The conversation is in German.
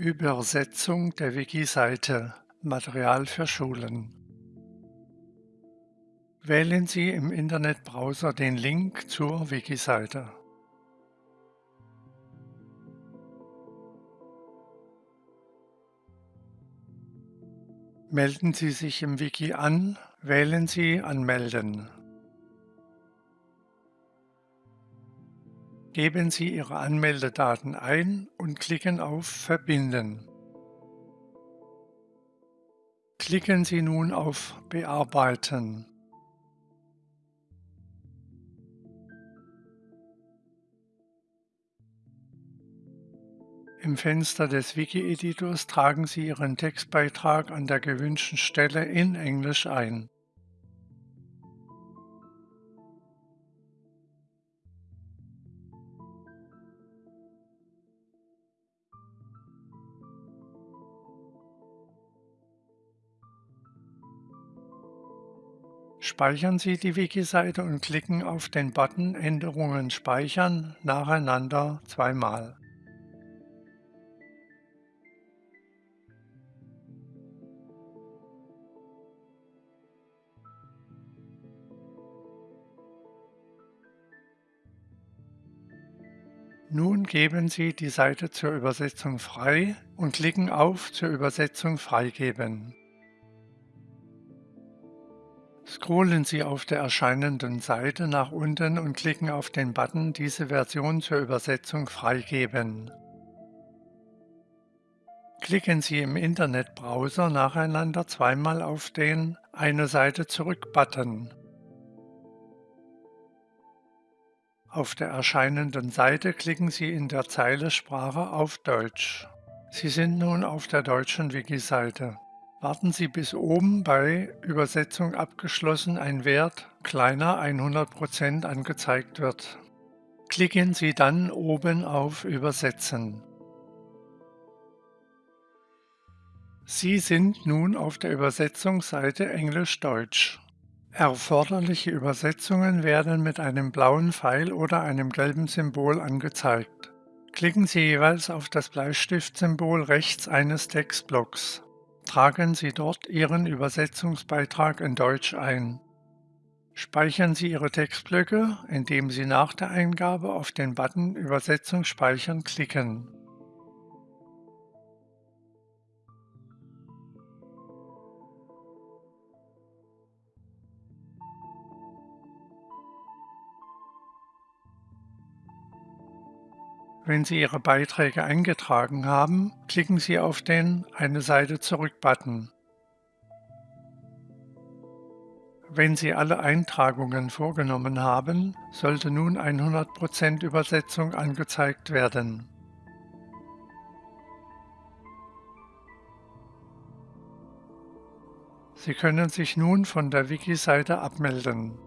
Übersetzung der Wiki-Seite Material für Schulen Wählen Sie im Internetbrowser den Link zur Wiki-Seite. Melden Sie sich im Wiki an, wählen Sie Anmelden. Geben Sie Ihre Anmeldedaten ein und klicken auf Verbinden. Klicken Sie nun auf Bearbeiten. Im Fenster des Wiki-Editors tragen Sie Ihren Textbeitrag an der gewünschten Stelle in Englisch ein. Speichern Sie die Wiki-Seite und klicken auf den Button Änderungen speichern nacheinander zweimal. Nun geben Sie die Seite zur Übersetzung frei und klicken auf Zur Übersetzung freigeben. Scrollen Sie auf der erscheinenden Seite nach unten und klicken auf den Button Diese Version zur Übersetzung freigeben. Klicken Sie im Internetbrowser nacheinander zweimal auf den Eine Seite zurück-Button. Auf der erscheinenden Seite klicken Sie in der Zeile Sprache auf Deutsch. Sie sind nun auf der deutschen Wiki-Seite. Warten Sie bis oben bei Übersetzung abgeschlossen ein Wert kleiner 100% angezeigt wird. Klicken Sie dann oben auf Übersetzen. Sie sind nun auf der Übersetzungsseite Englisch-Deutsch. Erforderliche Übersetzungen werden mit einem blauen Pfeil oder einem gelben Symbol angezeigt. Klicken Sie jeweils auf das Bleistiftsymbol rechts eines Textblocks. Tragen Sie dort Ihren Übersetzungsbeitrag in Deutsch ein. Speichern Sie Ihre Textblöcke, indem Sie nach der Eingabe auf den Button Übersetzung speichern klicken. Wenn Sie Ihre Beiträge eingetragen haben, klicken Sie auf den Eine Seite zurück-Button. Wenn Sie alle Eintragungen vorgenommen haben, sollte nun 100% Übersetzung angezeigt werden. Sie können sich nun von der Wiki-Seite abmelden.